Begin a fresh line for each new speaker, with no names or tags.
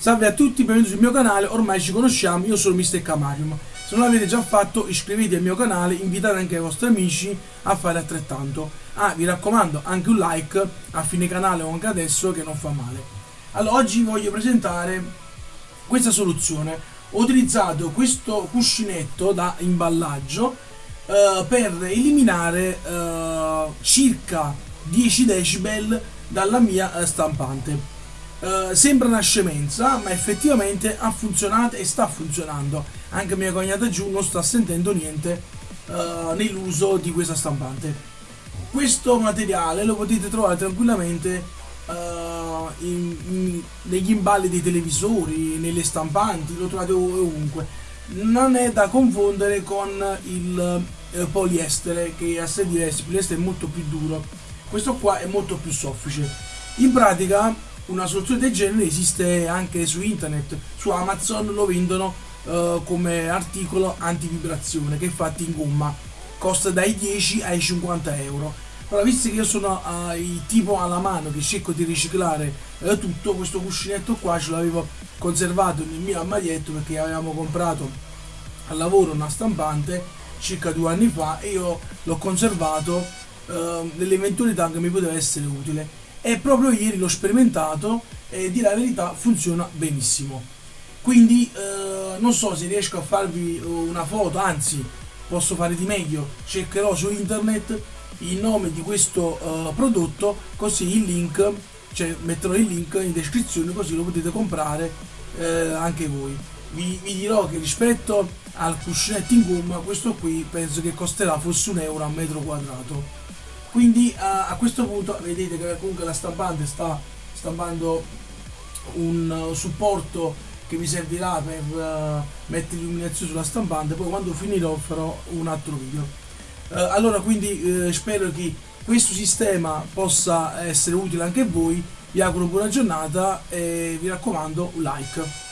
Salve a tutti, benvenuti sul mio canale, ormai ci conosciamo, io sono Mr. Camarium. Se non l'avete già fatto iscrivetevi al mio canale, invitate anche i vostri amici a fare altrettanto. Ah, vi raccomando anche un like a fine canale o anche adesso che non fa male. Allora, oggi voglio presentare questa soluzione. Ho utilizzato questo cuscinetto da imballaggio eh, per eliminare eh, circa 10 decibel dalla mia eh, stampante. Uh, sembra una scemenza, ma effettivamente ha funzionato e sta funzionando. Anche mia cognata giù non sta sentendo niente uh, nell'uso di questa stampante. Questo materiale lo potete trovare tranquillamente uh, in, in, negli imballi dei televisori, nelle stampanti, lo trovate ovunque. Non è da confondere con il poliestere che è assai diverso, il poliestere è molto più duro, questo qua è molto più soffice. In pratica una soluzione del genere esiste anche su internet, su Amazon lo vendono uh, come articolo antivibrazione che è fatto in gomma, costa dai 10 ai 50 euro. Ora, visto che io sono il tipo alla mano che cerco di riciclare uh, tutto, questo cuscinetto qua ce l'avevo conservato nel mio armadietto perché avevamo comprato al lavoro una stampante circa due anni fa e io l'ho conservato uh, nell'eventualità che mi poteva essere utile e proprio ieri l'ho sperimentato e di la verità funziona benissimo. Quindi eh, non so se riesco a farvi eh, una foto anzi posso fare di meglio. Cercherò su internet il nome di questo uh, prodotto così il link cioè metterò il link in descrizione così lo potete comprare eh, anche voi. Vi, vi, dirò che rispetto al cuscinetto in gomma questo qui penso che costerà forse un euro a metro quadrato quindi a, a questo punto vedete che comunque la stampante sta stampando un supporto che mi servirà per uh, mettere illuminazione sulla stampante poi quando finirò farò un altro video. Uh, allora quindi uh, spero che questo sistema possa essere utile anche a voi. Vi auguro buona giornata e vi raccomando un like